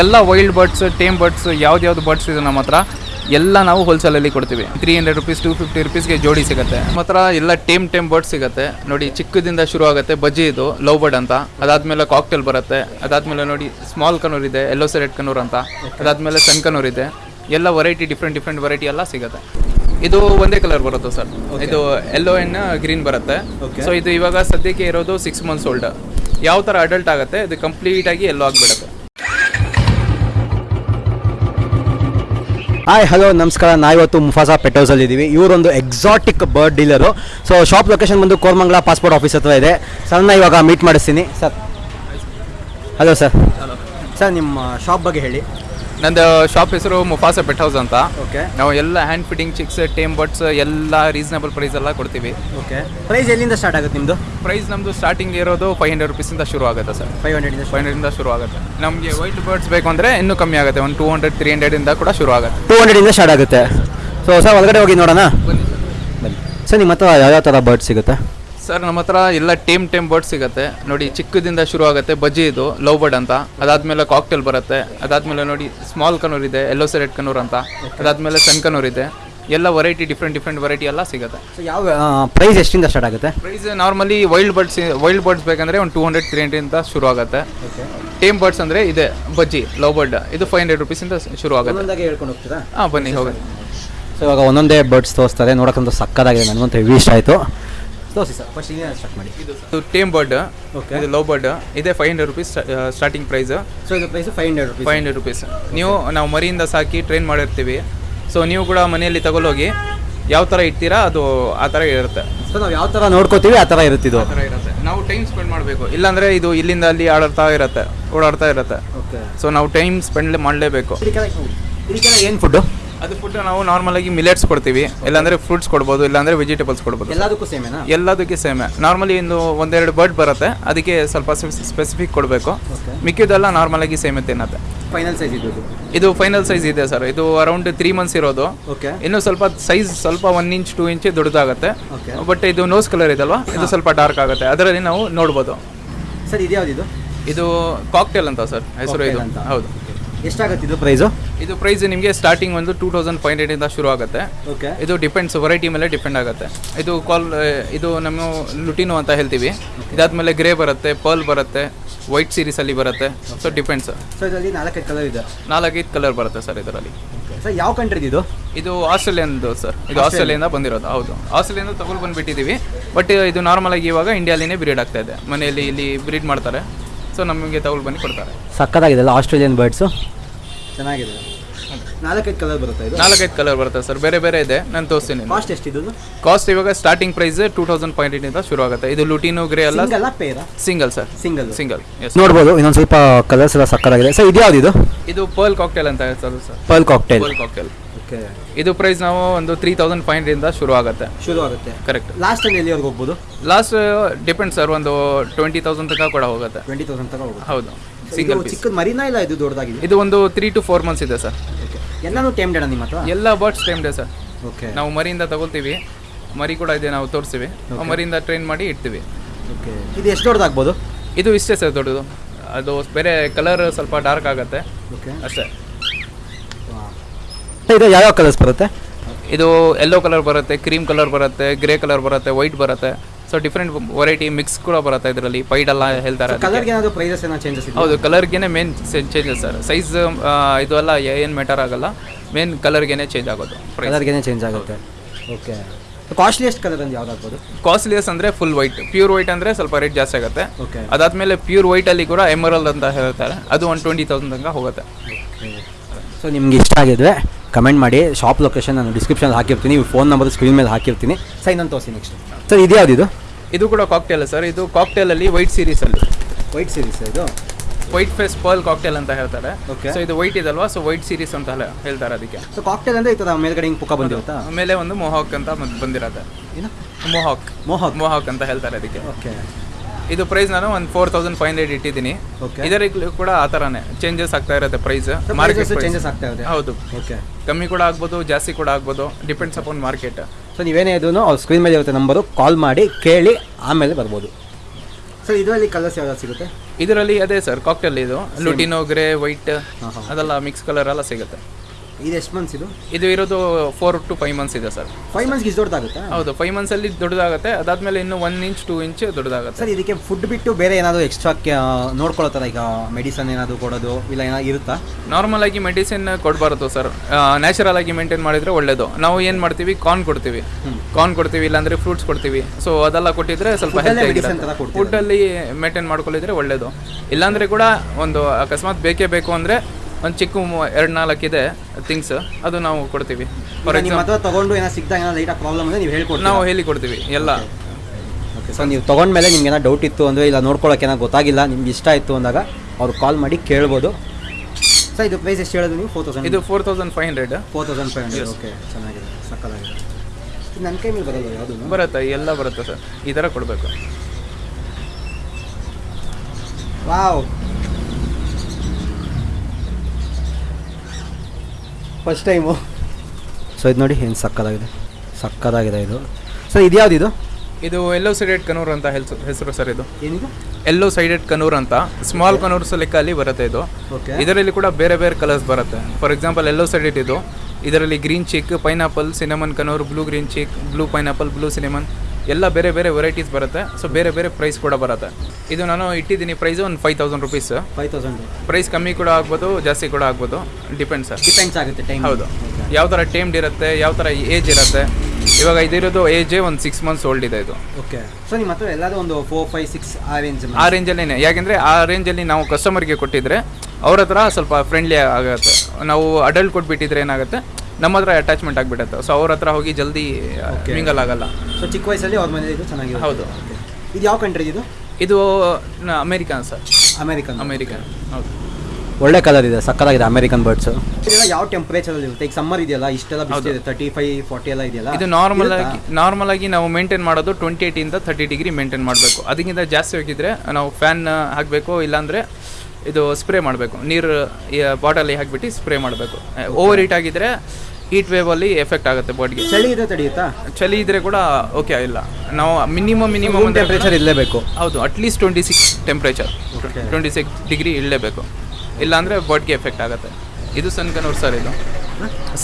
ಎಲ್ಲ wild birds tame birds ಯಾವ್ದು birds ಇದೆ ನಮ್ಮ ಹತ್ರ ಎಲ್ಲ ನಾವು ಹೋಲ್ಸೇಲಲ್ಲಿ ಕೊಡ್ತೀವಿ. Three hundred rupees two fifty ರುಪೀಸ್ಗೆ ಜೋಡಿ ಸಿಗುತ್ತೆ. ಮಾತ್ರ ಹತ್ರ ಎಲ್ಲ ಟೇಮ್ ಟೇಮ್ ಬರ್ಡ್ ಸಿಗುತ್ತೆ. ನೋಡಿ ಚಿಕ್ಕದಿಂದ ಶುರು ಆಗುತ್ತೆ ಬಜ್ಜಿ ಇದು ಲವ್ ಬರ್ಡ್ ಅಂತ. ಅದಾದ್ಮೇಲೆ ಕಾಕ್ಟೇಲ್ ಬರುತ್ತೆ. ಅದಾದ್ಮೇಲೆ ನೋಡಿ ಸ್ಮಾಲ್ ಕನೂರ್ ಇದೆ ಎಲ್ಲೋ ಸೆರೆಟ್ ಕನೂರ್ ಅಂತ. ಅದಾದ್ಮೇಲೆ ಸಣ್ಣ ಕನೂರ್ ಇದೆ. ಎಲ್ಲ ವೆರೈಟಿ ಡಿಫ್ರೆಂಟ್ ಡಿಫ್ರೆಂಟ್ ವೆರೈಟಿ ಎಲ್ಲ ಸಿಗುತ್ತೆ. ಇದು ಒಂದೇ ಕಲರ್ ಬರುತ್ತೆ ಸರ್. ಇದು ಎಲ್ಲೋ ಎನ್ ಗ್ರೀನ್ ಬರುತ್ತೆ. ಸೊ ಇದು ಇವಾಗ ಸದ್ಯಕ್ಕೆ ಇರೋದು ಸಿಕ್ಸ್ ಮಂತ್ಸ್ ಓಲ್ಡ್ ಯಾವ ಥರ ಅಡಲ್ಟ್ ಆಗುತ್ತೆ ಇದು ಕಂಪ್ಲೀಟ್ ಆಗಿ ಎಲ್ಲೋ ಆಗಿಬಿಡುತ್ತೆ. ಹಾಯ್ ಹಲೋ ನಮಸ್ಕಾರ. ನಾವಿವತ್ತು ಮುಫಾಸಾ ಪೆಟೋಸಲ್ಲಿ ಇದ್ದೀವಿ ಇವರೊಂದು exotic bird dealer so shop location ಬಂದು ಕೋರ್ಮಂಗ್ಲ ಪಾಸ್ಪೋರ್ಟ್ ಆಫೀಸ್ ಹತ್ರ ಇದೆ. ಸರ್ನ ಇವಾಗ ಮೀಟ್ ಮಾಡಿಸ್ತೀನಿ. ಸರ್. ಹಲೋ ಸರ್ ಸರ್ ನಿಮ್ಮ ಶಾಪ್ ಬಗ್ಗೆ ಹೇಳಿ. ನಂದು ಶಾಪ್ ಹೆಸರು ಮುಫಾಸ ಪೆಟ್ ಹೌಸ್ ಅಂತ. ಓಕೆ ನಾವು ಎಲ್ಲ hand feeding chicks tame birds ಎಲ್ಲ ರೀಸನಬಲ್ ಪ್ರೈಸ್ ಎಲ್ಲ ಕೊಡ್ತೀವಿ. ಓಕೆ ಪ್ರೈಸ್ ಎಲ್ಲಿಂದ ಸ್ಟಾರ್ಟ್ ಆಗುತ್ತೆ ನಿಮ್ಮದು ಪ್ರೈಸ್ ನಮ್ಮದು ಸ್ಟಾರ್ಟಿಂಗ್ ಇರೋದು ಫೈವ್ ಹಂಡ್ರೆಡ್ ರುಪೀಸಿಂದ ಶುರು ಆಗುತ್ತೆ ಸರ್. ಫೈವ್ ಹಂಡ್ರೆಡ್ ಫೈವ್ ಹಂಡ್ರೆಡಿಂದ ಶುರು ಆಗುತ್ತೆ. ನಮಗೆ ವೈಟ್ ಬರ್ಡ್ಸ್ ಬೇಕು ಅಂದರೆ ಇನ್ನೂ ಕಮ್ಮಿ ಆಗುತ್ತೆ. ಒಂದು ಟೂ ಹಂಡ್ರೆಡ್ ತ್ರೀ ಹಂಡ್ರೆಡಿಂದ ಕೂಡ ಶುರು ಆಗುತ್ತೆ. ಟೂ ಹಂಡ್ರೆಡಿಂದ ಸ್ಟಾರ್ಟ್ ಆಗುತ್ತೆ. ಸೊ ಸರ್ ಒಳಗಡೆ ಹೋಗಿ ನೋಡೋಣ? ಬನ್ನಿ ಸರ್. ನಿಮ್ಮ ಹತ್ರ ಯಾವ ಥರ ಬರ್ಡ್ ಸಿಗುತ್ತೆ? ಸರ್ ನಮ್ಮ ಹತ್ರ ಎಲ್ಲ ಟೇಮ್ ಟೇಮ್ ಬರ್ಡ್ ಸಿಗುತ್ತೆ. ನೋಡಿ ಚಿಕ್ಕದಿಂದ ಶುರು ಆಗುತ್ತೆ ಬಜ್ಜಿ ಇದು ಲವ್ ಬರ್ಡ್ ಅಂತ. ಅದಾದ್ಮೇಲೆ ಕಾಕ್ಟೇಲ್ ಬರುತ್ತೆ. ಅದಾದ್ಮೇಲೆ ನೋಡಿ ಸ್ಮಾಲ್ ಕನೂರ್ ಇದೆ ಎಲ್ಲೋ ಸೆರೆಟ್ ಕನೂರ್ ಅಂತ. ಅದಾದ್ಮೇಲೆ ಸಣ್ಣ ಕನೂರ್ ಇದೆ. ಎಲ್ಲ ವೆರೈಟಿ ಡಿಫ್ರೆಂಟ್ ಡಿಫ್ರೆಂಟ್ ವೆರೈಟಿ ಎಲ್ಲ ಸಿಗುತ್ತೆ. ಯಾವ ಪ್ರೈಸ್ ಎಷ್ಟಿಂದ ಸ್ಟಾರ್ಟ್ ಆಗುತ್ತೆ? Price normally wild birds wild birds ಬೇಕಂದ್ರೆ ಒಂದು ಟೂ ಹಂಡ್ರೆಡ್ ತ್ರೀ ಹಂಡ್ರೆಡ್ ಶುರು ಆಗುತ್ತೆ. ಟೇಮ್ ಬರ್ಡ್ಸ್ ಅಂದ್ರೆ ಇದೆ ಬಜ್ಜಿ ಲವ್ ಬರ್ಡ್. ಇದು ಫೈವ್ ಹಂಡ್ರೆಡ್ ರುಪೀಸಿಂದ ಶುರು ಆಗುತ್ತೆ. ಹೇಳ್ಕೊಂಡು ಹೋಗ್ತೀರಾ? ಹಾಂ ಬನ್ನಿ ಹೋಗಿ. ಸೊ ಇವಾಗ ಒಂದೊಂದೇ ಬರ್ಡ್ಸ್ ತೋರಿಸ್ತಾರೆ. ನೋಡೋಕ್ಕಂತೂ ಸಕ್ಕದಾಗಿದೆ ನನಗಂತೂ ಇಷ್ಟ ಆಯಿತು. ತೋರಿಸಿ ಸರ್ ಫಸ್ಟ್ ಸ್ಟಾರ್ಟ್ ಮಾಡಿ. ಇದು ಟೇಮ್ ಬರ್ಡ್ ಓಕೆ ಇದು ಲವ್ ಬರ್ಡ್ ಇದೆ five hundred rupees starting price so ಇದು price five hundred rupees five hundred rupees ನೀವು ನಾವು ಮರಿಯಿಂದ ಸಾಕಿ ಟ್ರೈನ್ ಮಾಡಿರ್ತೀವಿ. ಸೊ ನೀವು ಕೂಡ ಮನೆಯಲ್ಲಿ ತಗೊಳ್ಳೋಗಿ ಯಾವ ಥರ ಇಡ್ತೀರಾ ಅದು ಆ ಥರ ಇರುತ್ತೆ. ಸೊ ನಾವು ಯಾವ ಥರ ನೋಡ್ಕೋತೀವಿ ಆ ಥರ ಇದು. ಆ ಥರ ಇರುತ್ತೆ. ನಾವು ಟೈಮ್ ಸ್ಪೆಂಡ್ ಮಾಡಬೇಕು. ಇಲ್ಲಾಂದರೆ ಇದು ಇಲ್ಲಿಂದ ಅಲ್ಲಿ ಆಡಾಡ್ತಾ ಇರುತ್ತೆ ಓಡಾಡ್ತಾ ಇರುತ್ತೆ. ಓಕೆ ಸೊ ನಾವು ಟೈಮ್ ಸ್ಪೆಂಡ್ ಮಾಡಲೇಬೇಕು. ಏನ್ ಫುಡ್ ಏನು ಫುಡ್ಡು ಅದು ಫುಡ್ ನಾವು ನಾರ್ಮಲ್ ಆಗಿ ಮಿಲೆಟ್ಸ್ ಕೊಡ್ತೀವಿ. ಇಲ್ಲಾಂದ್ರೆ ಫ್ರೂಟ್ಸ್ ಕೊಡ್ಬೋದು ಇಲ್ಲಾಂದ್ರೆ ವೆಜಿಟೇಬಲ್ಸ್ ಕೊಡ್ಬೋದು. ಎಲ್ಲದಕ್ಕೂ ಸೇಮೇನಾ? ಎಲ್ಲದಕ್ಕೆ ಸೇಮೆ. ನಾರ್ಮಲಿ ಇನ್ನು ಒಂದೆರಡು ಬರ್ಡ್ ಬರುತ್ತೆ. ಅದಕ್ಕೆ ಸ್ವಲ್ಪ ಸ್ಪೆಸಿಫಿಕ್ ಕೊಡಬೇಕು. ಮಿಕ್ಕಿದೆಲ್ಲ ನಾರ್ಮಲ್ ಆಗಿ ಸೇಮೆ ತಿನ್ನತ್ತೆ. ಫೈನಲ್ ಸೈಜ್ ಇದು ಇದು ಫೈನಲ್ ಸೈಜ್ ಇದೆ ಸರ್ ಇದು ಅರೌಂಡ್ ತ್ರೀ ಮಂತ್ಸ್ ಇರೋದು. ಇನ್ನು ಸ್ವಲ್ಪ ಸೈಜ್ ಸ್ವಲ್ಪ ಒನ್ ಇಂಚ್ ಟೂ ಇಂಚ್ ದೊಡ್ಡದಾಗುತ್ತೆ. ಬಟ್ ಇದು ನೋಸ್ ಕಲರ್ ಇದಲ್ವಾ? ಇದು ಸ್ವಲ್ಪ ಡಾರ್ಕ್ ಆಗುತ್ತೆ. ಅದರಲ್ಲಿ ನಾವು ನೋಡ್ಬೋದು. ಸರ್ ಇದು ಯಾವ್ದು ಇದು? ಇದು ಕಾಕ್ಟೇಲ್ ಅಂತ ಸರ್ ಹೆಸರು ಇದು. ಹೌದು. ಎಷ್ಟಾಗುತ್ತೆ ಇದು ಪ್ರೈಸು ಇದು ಪ್ರೈಸ್ ನಿಮಗೆ ಸ್ಟಾರ್ಟಿಂಗ್ ಒಂದು ಟೂ ತೌಸಂಡ್ ಫೈವ್ ಹಂಡ್ರೆಡಿಂದ ಶುರು ಆಗುತ್ತೆ. ಓಕೆ ಇದು ಡಿಪೆಂಡ್ಸ್ ವೆರೈಟಿ ಮೇಲೆ ಡಿಪೆಂಡ್ ಆಗುತ್ತೆ. ಇದು ಕಾಲ್ ಇದು ನಮ್ಮ ಲುಟಿನೋ ಅಂತ ಹೇಳ್ತೀವಿ. ಇದಾದ್ಮೇಲೆ ಗ್ರೇ ಬರುತ್ತೆ ಪರ್ಲ್ ಬರುತ್ತೆ ವೈಟ್ ಸೀರೀಸಲ್ಲಿ ಬರುತ್ತೆ. ಸೊ ಡಿಪೆಂಡ್ಸ್ ಸೊ ಇದರಲ್ಲಿ ನಾಲ್ಕೈದು ಕಲರ್ ಇದೆ. ನಾಲ್ಕೈದು ಕಲರ್ ಬರುತ್ತೆ ಸರ್ ಇದರಲ್ಲಿ. ಸರ್ ಯಾವ ಕಂಟ್ರಿದು ಇದು? ಇದು ಆಸ್ಟ್ರೇಲಿಯನ್ದು ಸರ್ ಇದು ಆಸ್ಟ್ರೇಲಿಯಿಂದ ಬಂದಿರೋದು. ಹೌದು. ಆಸ್ಟ್ರೇಲಿಯಿಂದ ತಗೊಂಡು ಬಂದುಬಿಟ್ಟಿದ್ದೀವಿ ಬಟ್ ಇದು ನಾರ್ಮಲ್ ಆಗಿ ಇವಾಗ ಇಂಡಿಯಾಲಿನೇ ಬ್ರೀಡ್ ಆಗ್ತಾ ಇದೆ. ಮನೆಯಲ್ಲಿ ಇಲ್ಲಿ ಬ್ರೀಡ್ ಮಾಡ್ತಾರೆ. ಸೊ ನಮಗೆ ತಗೊಂಡು ಬನ್ನಿ ಕೊಡ್ತಾರೆ. ಸಕ್ಕತ್ತಾಗಿದೆ ಆಸ್ಟ್ರೇಲಿಯನ್ ಬರ್ಡ್ಸು ಚೆನ್ನಾಗಿದೆ. ನಾಲ್ಕೈದು ಕಲರ್ ಬರುತ್ತೆ ಇದು? ನಾಲ್ಕೈದು ಕಲರ್ ಬರುತ್ತೆ ಸರ್. ಬೇರೆ ಬೇರೆ ಇದೆ. ನಾನು ತೋರಿಸ್ತೀನಿ ಕಾಸ್ಟ್ ಎಷ್ಟಿದ್ದು ಕಾಸ್ಟ್ ಇವಾಗ starting price two thousand point ಇಂದ ಶುರು ಆಗುತ್ತೆ. ಇದು ಲುಟಿನೋ ಗ್ರೇ ಅಲ್ಲ? ಸಿಂಗಲ್ಲ ಪೇರಾ ಸಿಂಗಲ್ ಸರ್ ಸಿಂಗಲ್ ಸಿಂಗಲ್ ನೋಡಬಹುದು ನೋಡ್ಬೋದು. ಇನ್ನೊಂದು ಸ್ವಲ್ಪ ಕಲರ್ಸ್ ಎಲ್ಲ ಸಕ್ಕರಾಗಿದೆ ಸರ್ ಇದು ಯಾವ್ದು ಇದು? ಇದು ಪರ್ಲ್ ಕಾಕ್ಟೇಲ್ ಅಂತ ಹೇಳ್ತಾರೆ sir pearl cockatiel pearl cockatiel okay ಇದು ಪ್ರೈಸ್ ನಾವು ಒಂದು ತ್ರೀ ತೌಸಂಡ್ ಪಾಯಿಂಟ್ ಇಂದ ಶುರು ಆಗುತ್ತೆ. ಶುರು ಆಗುತ್ತೆ. ಕರೆಕ್ಟ್ ಲಾಸ್ಟ್ ಅಲ್ಲಿ ಎಲ್ಲಿವರೆಗೆ ಹೋಗ್ಬೋದು? ಲಾಸ್ಟ್ ಡಿಪೆಂಡ್ ಸರ್ ಒಂದು ಟ್ವೆಂಟಿ ತೌಸಂಡ್ ತನಕ ಕೂಡ ಹೋಗುತ್ತೆ. ಟ್ವೆಂಟಿ ತೌಸಂಡ್ ತನಕ ಹೋಗುತ್ತೆ. ಹೌದು. ಇದು ಸಿಂಗಲ್ ಚಿಕ್ಕದ ಚಿಕ್ಕದು ಮರಿನಾ ಇಲ್ಲ ಇದು ದೊಡ್ಡದಾಗಿದೆ? ಇದು ಒಂದು ತ್ರೀ ಟು ಫೋರ್ ಮಂತ್ಸ್ ಇದೆ ಸರ್ ಓಕೆ ಎಲ್ಲನೂ ಟೈಮ್ ಡೇ ನಿಮ್ಮ ಹತ್ರ ಎಲ್ಲ birds tamed sir. Okay ನಾವು ಮರಿಯಿಂದ ತಗೊಳ್ತೀವಿ. ಮರಿ ಕೂಡ ಇದೆ ನಾವು ತೋರಿಸ್ತೀವಿ ಆ ಮರಿಯಿಂದ ಟ್ರೈನ್ ಮಾಡಿ ಇಡ್ತೀವಿ. ಓಕೆ ಇದು ಎಷ್ಟು ದೊಡ್ಡದಾಗ್ಬೋದು ಇದು ಇಷ್ಟೇ ಸರ್ ದೊಡ್ಡದು. ಅದು ಬೇರೆ ಕಲರ್ ಸ್ವಲ್ಪ ಡಾರ್ಕ್ ಆಗುತ್ತೆ. ಓಕೆ ಅಷ್ಟೇ. ಇದು ಯಾವ್ಯಾವ ಕಲರ್ಸ್ ಬರುತ್ತೆ? ಇದು ಎಲ್ಲೋ ಕಲರ್ ಬರುತ್ತೆ ಕ್ರೀಮ್ ಕಲರ್ ಬರುತ್ತೆ ಗ್ರೇ ಕಲರ್ ಬರುತ್ತೆ ವೈಟ್ ಬರುತ್ತೆ. ಸೊ ಡಿಫ್ರೆಂಟ್ ವೆರೈಟಿ ಮಿಕ್ಸ್ ಕೂಡ ಬರುತ್ತೆ ಇದರಲ್ಲಿ. ಪೈಡ್ ಎಲ್ಲ ಹೇಳ್ತಾರೆ ಪ್ರೈಸಸ್ ಏನೋ ಚೇಂಜಸ್ ಹೌದು ಕಲರ್ಗೇನೆ ಮೇನ್ ಚೇಂಜಸ್ ಸರ್. ಸೈಜ್ ಇದು ಎಲ್ಲ ಏನು ಮ್ಯಾಟರ್ ಆಗಲ್ಲ. ಮೇನ್ ಕಲರ್ಗೇನೆ ಚೇಂಜ್ ಆಗೋದು. ಕಲರ್ಗೇನೆ ಕಲರ್ಗೆ ಚೇಂಜ್ ಆಗುತ್ತೆ. ಓಕೆ ಕಾಸ್ಟ್ಲಿಯಸ್ಟ್ ಕಲರ್ ಅಂದ್ರೆ ಯಾವ್ದಾಗ್ಬೋದು? ಕಾಸ್ಟ್ಲಿಯಸ್ ಅಂದ್ರೆ ಫುಲ್ ವೈಟ್ ಪ್ಯೂರ್ ವೈಟ್ ಅಂದ್ರೆ ಸ್ವಲ್ಪ ರೇಟ್ ಜಾಸ್ತಿ ಆಗುತ್ತೆ. ಅದಾದ್ಮೇಲೆ ಪ್ಯೂರ್ ವೈಟ್ ಅಲ್ಲಿ ಕೂಡ ಎಮರಲ್ ಅಂತ ಹೇಳ್ತಾರೆ. ಅದು ಒನ್ ಟ್ವೆಂಟಿ ತೌಸಂಡ್ ತನಕ ಹೋಗುತ್ತೆ. ಸೊ ನಿಮ್ಗೆ ಇಷ್ಟ ಆಗಿದ್ರೆ ಕಮೆಂಟ್ ಮಾಡಿ. ಶಾಪ್ ಲೊಕೇಶನ್ ನಾನು ಡಿಸ್ಕ್ರಿಪ್ಷನ್ ಹಾಕಿರ್ತೀನಿ. ಫೋನ್ ನಂಬರ್ ಸ್ಕ್ರೀನ್ ಮೇಲೆ ಹಾಕಿರ್ತೀನಿ. ಸೈನ್ ಅಂತ ತೋರಿಸಿ ನೆಕ್ಸ್ಟ್ ಸರ್ ಇದು ಯಾವ್ದು ಇದು ಕೂಡ ಕಾಕ್ಟೇಲ್ ಸರ್. ಇದು ಕಾಕ್ಟೇಲಲ್ಲಿ ವೈಟ್ ಸೀರೀಸಲ್ಲಿ ವೈಟ್ ಸೀರೀಸ್ ಇದು? ವೈಟ್ ಫೇಸ್ ಪರ್ಲ್ ಕಾಕ್ಟೇಲ್ ಅಂತ ಹೇಳ್ತಾರೆ. ಓಕೆ ಸೊ ಇದು ವೈಟ್ ಇದಲ್ವಾ? ಸೊ ವೈಟ್ ಸೀರೀಸ್ ಅಂತಲೇ ಹೇಳ್ತಾರೆ ಅದಕ್ಕೆ. ಸೊ ಕಾಕ್ಟೇಲ್ ಅಂದ್ರೆ ಇತ್ತದ ಮೇಲ್ಗಡೆ ಹಿಂಗೆ ಪುಕ್ಕ ಬಂದಿರುತ್ತಾ? ಆಮೇಲೆ ಒಂದು ಮೊಹಾಕ್ ಅಂತ ಬಂದಿರತ್ತೆ. ಏನು? ಮೊಹಾಕ್ ಮೊಹಾಕ್ ಮೊಹಾಕ್ ಅಂತ ಹೇಳ್ತಾರೆ ಅದಕ್ಕೆ. ಓಕೆ ಇದು ಪ್ರೈಸ್ ನಾನು ಒಂದು ಫೋರ್ ತೌಸಂಡ್ ಫೈವ್ ಹಂಡ್ರೆಡ್ ಇಟ್ಟಿದ್ದೀನಿ. ಓಕೆ ಇದರಲ್ಲಿ ಕೂಡ ಆ ಥರನೇ ಚೇಂಜಸ್ ಆಗ್ತಾ ಇರುತ್ತೆ ಪ್ರೈಸ್ ಮಾರ್ಕೆಟ್ ಚೇಂಜಸ್ ಆಗ್ತಾ ಇದೆ. ಹೌದು. ಓಕೆ ಕಮ್ಮಿ ಕೂಡ ಆಗ್ಬೋದು ಜಾಸ್ತಿ ಕೂಡ ಆಗ್ಬೋದು ಡಿಪೆಂಡ್ಸ್ ಅಪಾನ್ ಮಾರ್ಕೆಟ್ ಸೊ ನೀವೇನೇ ಇದನ್ನು ಅವ್ರ ಸ್ಕ್ರೀನ್ ಮೇಲೆ ಇರುತ್ತೆ ನಂಬರು ಕಾಲ್ ಮಾಡಿ ಕೇಳಿ ಆಮೇಲೆ ಬರ್ಬೋದು. ಸರ್ ಇದರಲ್ಲಿ ಕಲರ್ಸ್ ಯಾವ್ದು ಸಿಗುತ್ತೆ? ಇದರಲ್ಲಿ ಅದೇ ಸರ್ ಕಾಕ್ಟೆಲ್ ಇದು. ಲುಟಿನೋ ಗ್ರೇ ವೈಟ್ ಹಾಂ, ಹಾಂ. ಅದೆಲ್ಲ ಮಿಕ್ಸ್ ಕಲರ್ ಎಲ್ಲ ಸಿಗುತ್ತೆ. ಇದು ಎಷ್ಟು ಮಂತ್ಸ್ ಇದು? ಇದು ಇರೋದು ಫೋರ್ ಟು ಫೈವ್ ಮಂತ್ಸ್ ಇದೆ ಸರ್. ಫೈವ್ ಮಂತ್ಸ್ಗೆ ಇಷ್ಟು ದೊಡ್ಡದಾಗುತ್ತೆ? ಹೌದು ಫೈವ್ ಮಂತ್ಸಲ್ಲಿ ದೊಡ್ಡದಾಗುತ್ತೆ. ಅದಾದ್ಮೇಲೆ ಇನ್ನು ಒನ್ ಇಂಚ್ ಟೂ ಇಂಚ್ ದೊಡ್ಡದಾಗುತ್ತೆ. ಸರ್ ಇದಕ್ಕೆ ಫುಡ್ ಬಿಟ್ಟು ಬೇರೆ ಏನಾದರೂ ಎಕ್ಸ್ಟ್ರಾ ನೋಡ್ಕೊಳ್ಳೋ ಥರ ಈಗ ಮೆಡಿಸನ್ ಏನಾದರೂ ಕೊಡೋದು ಇಲ್ಲ ಏನಾದ್ರು ಇರುತ್ತಾ? ನಾರ್ಮಲ್ ಆಗಿ ಮೆಡಿಸಿನ್ ಕೊಡಬಾರ್ದು ಸರ್. ನ್ಯಾಚುರಲ್ ಆಗಿ ಮೇಂಟೈನ್ ಮಾಡಿದ್ರೆ ಒಳ್ಳೇದು. ನಾವು ಏನು ಮಾಡ್ತೀವಿ? ಕಾರ್ನ್ ಕೊಡ್ತೀವಿ. ಕಾರ್ನ್ ಕೊಡ್ತೀವಿ ಇಲ್ಲಾಂದರೆ ಫ್ರೂಟ್ಸ್ ಕೊಡ್ತೀವಿ. ಸೊ ಅದೆಲ್ಲ ಕೊಟ್ಟಿದ್ರೆ ಸ್ವಲ್ಪ? ಫುಡ್ಡಲ್ಲಿ ಮೇಂಟೈನ್ ಮಾಡ್ಕೊಳ್ಳಿದ್ರೆ ಒಳ್ಳೇದು. ಇಲ್ಲಾಂದರೆ ಕೂಡ ಒಂದು ಅಕಸ್ಮಾತ್ ಬೇಕೇ ಬೇಕು ಅಂದರೆ ಒಂದು ಚಿಕ್ಕ ಎರಡು ನಾಲ್ಕು ಇದೆ ಥಿಂಗ್ಸ್ ಅದು ನಾವು ಕೊಡ್ತೀವಿ. ಫಾರ್ ನಿಮ್ಮ ಎಕ್ಸಾಂಪಲ್ ಹತ್ರ ತಗೊಂಡು ಏನೋ ಸಿಗ್ತಾ ಏನೋ ಲೈಟಾಗಿ ಪ್ರಾಬ್ಲಮ್ ಅಂದರೆ ನೀವು ಹೇಳ್ಕೊಡ್ತೀವಿ ನಾವು ಹೇಳಿ ಕೊಡ್ತೀವಿ ಎಲ್ಲ ಓಕೆ ಸೊ ನೀವು ತೊಗೊಂಡ್ಮೇಲೆ ನಿಮ್ಗೆ ಏನೋ ಡೌಟ್ ಇತ್ತು ಅಂದರೆ ಇಲ್ಲ ನೋಡ್ಕೊಳ್ಳೋಕೆ ಏನೋ ಗೊತ್ತಾಗಿಲ್ಲ ನಿಮ್ಗೆ ಇಷ್ಟ ಆಯಿತು ಅಂದಾಗ ಅವ್ರು ಕಾಲ್ ಮಾಡಿ ಕೇಳ್ಬೋದು. ಸರ್ ಇದು ಪ್ರೈಸ್ ಎಷ್ಟು ಹೇಳೋದು ನೀವು? ಫೋರ್ ತೌಸಂಡ್ ಇದು four thousand five hundred four thousand five hundred okay ಚೆನ್ನಾಗಿದೆ. ಸಕ್ಕಲಾಗಿದೆ ಇದು ನನ್ನ ಕೈ ಮೇಲೆ ಬರಲ್ಲ ಯಾವುದು? ಬರುತ್ತೆ ಎಲ್ಲ ಬರುತ್ತೆ ಸರ್. ಈ ಥರ ಕೊಡಬೇಕು. ವಾವ್ ಫಸ್ಟ್ ಟೈಮು ಸೊ ಇದು ನೋಡಿ ಏನು ಸಕ್ಕದಾಗಿದೆ. ಸಕ್ಕದಾಗಿದೆ ಇದು. ಸರ್ ಇದು ಯಾವ್ದು ಇದು? ಇದು ಎಲ್ಲೋ ಸೈಡೆಡ್ ಕನೂರ್ ಅಂತ ಹೆಸರು ಸರ್ ಇದು. ಏನಿದು? ಎಲ್ಲೋ ಸೈಡೆಡ್ ಕನೂರ್ ಅಂತ. ಸ್ಮಾಲ್ ಕನೂರ್ಸ್ ಲೆಕ್ಕಲ್ಲಿ ಬರುತ್ತೆ ಇದು. ಓಕೆ ಇದರಲ್ಲಿ ಕೂಡ ಬೇರೆ ಬೇರೆ ಕಲರ್ಸ್ ಬರುತ್ತೆ. ಫಾರ್ ಎಕ್ಸಾಂಪಲ್ ಎಲ್ಲೋ ಸೈಡೆಡ್ ಇದು. ಇದರಲ್ಲಿ green cheek pineapple cinnamon conure blue green cheek blue pineapple blue cinnamon ಎಲ್ಲ ಬೇರೆ ಬೇರೆ ವೆರೈಟೀಸ್ ಬರುತ್ತೆ. ಸೊ ಬೇರೆ ಬೇರೆ ಪ್ರೈಸ್ ಕೂಡ ಬರುತ್ತೆ. ಇದು ನಾನು ಇಟ್ಟಿದ್ದೀನಿ ಪ್ರೈಸ್ ಒಂದು five thousand rupees five thousand price ಕಮ್ಮಿ ಕೂಡ ಆಗ್ಬೋದು ಜಾಸ್ತಿ ಕೂಡ ಆಗ್ಬೋದು. ಡಿಪೆಂಡ್ ಸರ್ ಡಿಪೆಂಡ್ಸ್ ಆಗುತ್ತೆ ಟೈಮ್ ಹೌದು. ಯಾವ ಥರ ಟೈಮ್ಡ್ ಇರುತ್ತೆ ಯಾವ ಥರ ಏಜ್ ಇರುತ್ತೆ. ಇವಾಗ ಇದಿರೋದು ಏಜ್ ಒಂದು ಸಿಕ್ಸ್ ಮಂತ್ಸ್ ಓಲ್ಡ್ ಇದೆ ಇದು. ಓಕೆ ಸೊ ನಿಮ್ಮ ಹತ್ರ ಎಲ್ಲಾದರೂ ಒಂದು ಫೋರ್ ಫೈವ್ ಸಿಕ್ಸ್ ಆ ರೇಂಜ್ ಆ ರೇಂಜಲ್ಲೇ ಯಾಕೆಂದರೆ ಆ ರೇಂಜಲ್ಲಿ ನಾವು ಕಸ್ಟಮರ್ಗೆ ಕೊಟ್ಟಿದ್ರೆ ಅವ್ರ ಹತ್ರ ಸ್ವಲ್ಪ ಫ್ರೆಂಡ್ಲಿ ಆಗುತ್ತೆ. ನಾವು ಅಡಲ್ಟ್ ಕೊಟ್ಬಿಟ್ಟಿದ್ರೆ ಏನಾಗುತ್ತೆ ನಮ್ಮ ಹತ್ರ ಅಟ್ಯಾಚ್ಮೆಂಟ್ ಆಗಿಬಿಡುತ್ತೆ. ಸೊ ಅವ್ರ ಹತ್ರ ಹೋಗಿ ಜಲ್ದಿ. ಮಿಂಗಲ್ ಆಗಲ್ಲ. ಸೊ ಚಿಕ್ಕ ವಯಸ್ಸಲ್ಲಿ ಅವ್ರ ಮನೇಲಿ ಇದು ಚೆನ್ನಾಗಿದೆ ಹೌದು. ಇದು ಯಾವ ಕಂಟ್ರಿ ಇದು? ಇದು ಅಮೇರಿಕನ್ ಸರ್ ಅಮೇರಿಕನ್ ಅಮೇರಿಕನ್ ಹೌದು. ಒಳ್ಳೆ ಕಲರ್ ಇದೆ ಸಕ್ಕತ್ತಾಗಿದೆ ಅಮೆರಿಕನ್ ಬರ್ಡ್ಸ್ ಇದೆಲ್ಲ ಯಾವ ಟೆಂಪರೇಚರ್ ಅಲ್ಲಿ ಇರುತ್ತೆ? ಈಗ ಸಮ್ಮರ್ ಇದೆಯಲ್ಲ ಇಷ್ಟೆಲ್ಲ ಬಿಸಿಲಿದೆ ತರ್ಟಿ ಫೈವ್ ಫಾರ್ಟಿ ಎಲ್ಲ ಇದೆಯಲ್ಲ? ಇದು ನಾರ್ಮಲ್? ಆಗಿ ನಾರ್ಮಲ್ ಆಗಿ ನಾವು ಮೇಂಟೈನ್ ಮಾಡೋದು ಟ್ವೆಂಟಿ ಇಂದ ತರ್ಟಿ ಡಿಗ್ರಿ ಮೇಂಟೈನ್ ಮಾಡಬೇಕು. ಅದಕ್ಕಿಂತ ಜಾಸ್ತಿ ಹೋಗಿದ್ರೆ ನಾವು ಫ್ಯಾನ್ ಹಾಕಬೇಕು ಇಲ್ಲಾಂದ್ರೆ ಇದು ಸ್ಪ್ರೇ ಮಾಡಬೇಕು. ನೀರು ಬಾಟಲಿ ಹಾಕಿಬಿಟ್ಟು ಸ್ಪ್ರೇ ಮಾಡಬೇಕು. ಓವರ್ ಹೀಟ್ ಆಗಿದ್ರೆ ಹೀಟ್ ವೇವಲ್ಲಿ ಎಫೆಕ್ಟ್ ಆಗುತ್ತೆ ಬಾಡಿಗೆ ಚಳಿ ಇದ್ರೆ ತಡೆಯುತ್ತಾ ಚಳಿ ಇದ್ರೆ ಕೂಡ ಓಕೆ ಇಲ್ಲ. ನಾವು ಮಿನಿಮಮ್ ಮಿನಿಮಮ್ ಟೆಂಪ್ರೇಚರ್ ಇರಲೇಬೇಕು. ಹೌದು at least twenty six temperature. Twenty six degree ಇರಲೇಬೇಕು. ಇಲ್ಲಾಂದರೆ ಬಾಡಿಗೆ ಎಫೆಕ್ಟ್ ಆಗುತ್ತೆ. ಇದು ಸನ್ಕನೂರ್ ಸರ್ ಇದು.